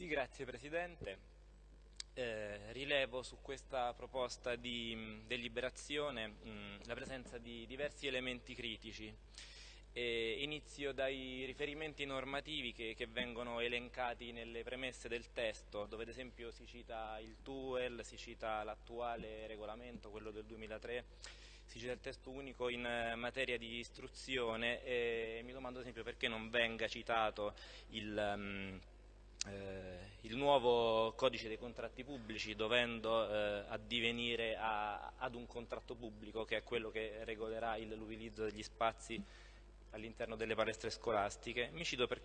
Sì, grazie Presidente. Eh, rilevo su questa proposta di mh, deliberazione mh, la presenza di diversi elementi critici. E inizio dai riferimenti normativi che, che, vengono elencati nelle premesse del testo, dove ad esempio si cita il TUEL, si cita l'attuale regolamento, quello del 2003, si cita il testo unico in eh, materia di istruzione e mi domando ad esempio perché non venga citato il... Um, eh, il nuovo codice dei contratti pubblici dovendo eh, addivenire a, ad un contratto pubblico che è quello che regolerà l'utilizzo degli spazi all'interno delle palestre scolastiche. Mi,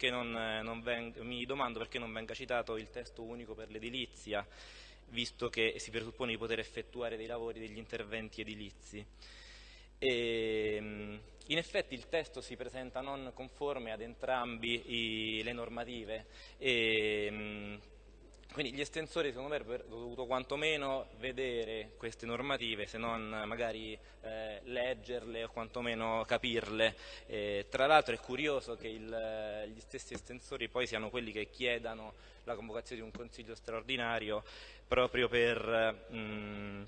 non, non venga, mi, domando perché non venga citato il testo unico per l'edilizia, visto che si presuppone di poter effettuare dei lavori, degli interventi edilizi. E, ehm, in effetti il testo si presenta non conforme ad entrambi le normative e, ehm, quindi gli estensori secondo me avrebbero dovuto quantomeno vedere queste normative, se non magari eh, leggerle o quantomeno capirle. Eh, tra l'altro è curioso che il, gli stessi estensori poi siano quelli che chiedano la convocazione di un consiglio straordinario proprio per... Mh, mm,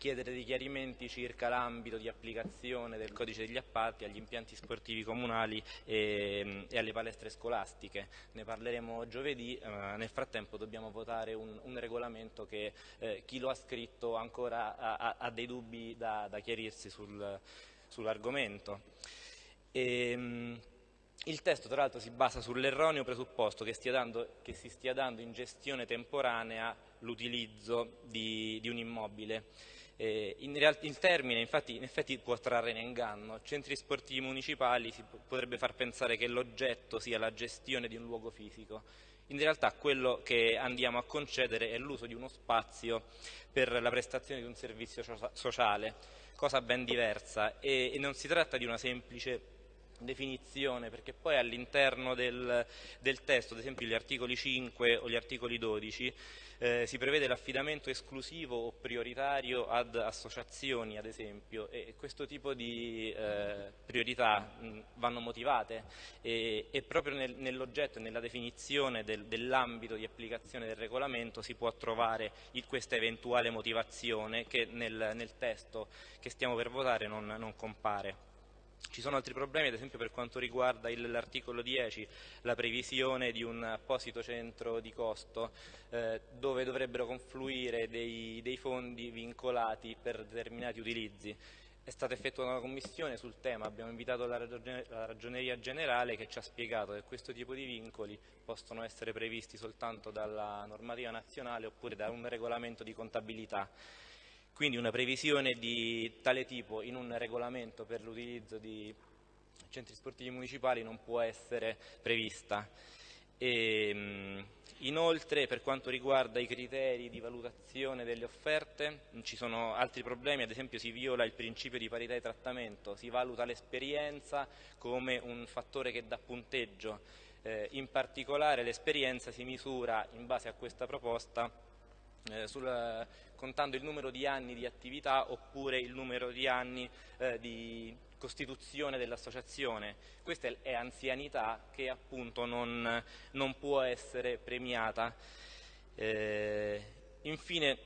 chiedere dei chiarimenti circa l'ambito di applicazione del codice degli appalti agli impianti sportivi comunali e, e alle palestre scolastiche. Ne parleremo giovedì, eh, nel frattempo dobbiamo votare un, un regolamento che eh, chi lo ha scritto ancora ha, ha dei dubbi da, da chiarirsi sul, sull'argomento. Ehm, il testo tra l'altro si basa sull'erroneo presupposto che, dando, che, si stia dando in gestione temporanea l'utilizzo di, di un immobile eh, in il termine infatti, in effetti può trarre in inganno. Centri sportivi municipali si potrebbe far pensare che l'oggetto sia la gestione di un luogo fisico. In realtà quello che andiamo a concedere è l'uso di uno spazio per la prestazione di un servizio sociale, cosa ben diversa e, e non si tratta di una semplice definizione, perché poi all'interno del, del, testo, ad esempio gli articoli 5 o gli articoli 12, eh, si prevede l'affidamento esclusivo o prioritario ad associazioni, ad esempio, e questo tipo di eh, priorità mh, vanno motivate e, e proprio nel, nell'oggetto e nella definizione del, dell'ambito di applicazione del regolamento si può trovare il, questa eventuale motivazione che nel, nel, testo che stiamo per votare non, non compare. Ci sono altri problemi, ad esempio per quanto riguarda l'articolo 10, la previsione di un apposito centro di costo eh, dove dovrebbero confluire dei, dei fondi vincolati per determinati utilizzi. È stata effettuata una commissione sul tema, abbiamo invitato la, la, Ragioneria Generale che ci ha spiegato che questo tipo di vincoli possono essere previsti soltanto dalla normativa nazionale oppure da un regolamento di contabilità. Quindi una previsione di tale tipo in un regolamento per l'utilizzo di centri sportivi municipali non può essere prevista. E, ehm, inoltre per quanto riguarda i criteri di valutazione delle offerte ci sono altri problemi, ad esempio si viola il principio di parità di trattamento, si valuta l'esperienza come un fattore che dà punteggio, eh, in particolare l'esperienza si misura in base a questa proposta eh, sul, contando il numero di anni di attività oppure il numero di anni eh, di costituzione dell'associazione. Questa è anzianità che appunto non, non può essere premiata. Eh, infine,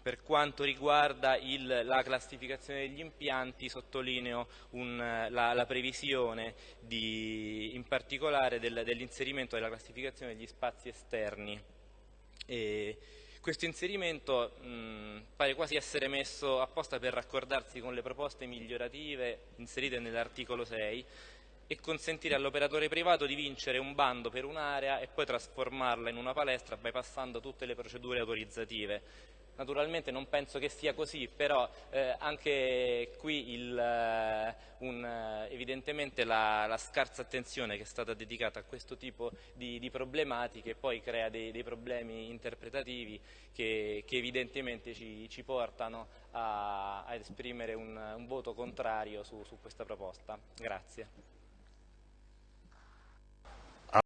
per quanto riguarda il, la classificazione degli impianti, sottolineo un, la, la, previsione di, in particolare del, dell'inserimento della classificazione degli spazi esterni. E, questo inserimento mh, pare quasi essere messo apposta per raccordarsi con le proposte migliorative inserite nell'articolo 6 e consentire all'operatore privato di vincere un bando per un'area e poi trasformarla in una palestra bypassando tutte le procedure autorizzative. Naturalmente non penso che sia così, però eh, anche qui il, eh, un, eh, evidentemente la, la, scarsa attenzione che è stata dedicata a questo tipo di, di problematiche poi crea dei, dei problemi interpretativi che, che evidentemente ci, ci portano a, a esprimere un, un, voto contrario su, su questa proposta. Grazie.